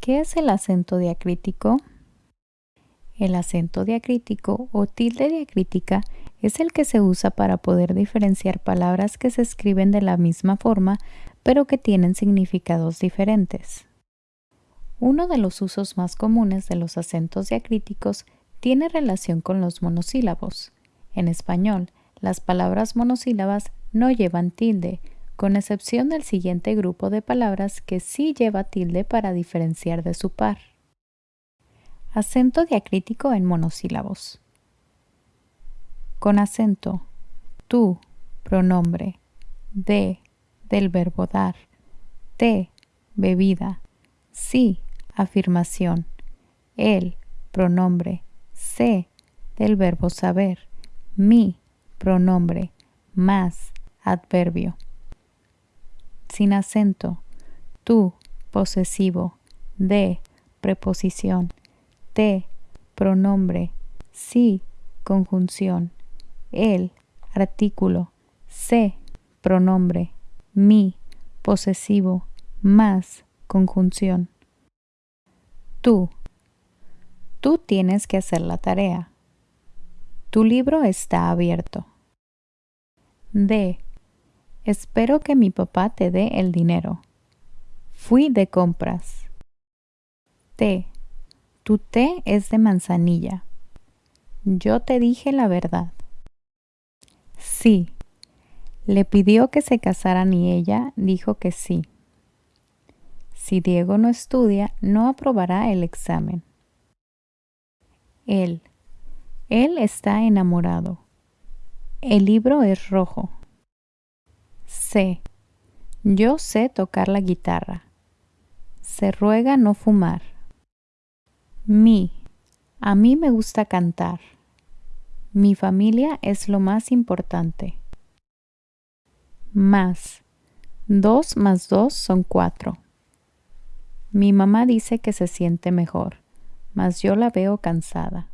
¿Qué es el acento diacrítico? El acento diacrítico o tilde diacrítica es el que se usa para poder diferenciar palabras que se escriben de la misma forma pero que tienen significados diferentes. Uno de los usos más comunes de los acentos diacríticos tiene relación con los monosílabos. En español, las palabras monosílabas no llevan tilde, con excepción del siguiente grupo de palabras que sí lleva tilde para diferenciar de su par. Acento diacrítico en monosílabos. Con acento, tú, pronombre, de, del verbo dar, te, bebida, sí, afirmación, el, pronombre, sé, del verbo saber, mi, pronombre, más, adverbio sin acento, tú, posesivo, de, preposición, te, pronombre, sí, conjunción, el, artículo, se, pronombre, mi, posesivo, más, conjunción. Tú. Tú tienes que hacer la tarea. Tu libro está abierto. De. Espero que mi papá te dé el dinero. Fui de compras. Té. Tu té es de manzanilla. Yo te dije la verdad. Sí. Le pidió que se casaran y ella dijo que sí. Si Diego no estudia, no aprobará el examen. Él. Él está enamorado. El libro es rojo. Sé. Yo sé tocar la guitarra. Se ruega no fumar. Mi. A mí me gusta cantar. Mi familia es lo más importante. Más. Dos más dos son cuatro. Mi mamá dice que se siente mejor, mas yo la veo cansada.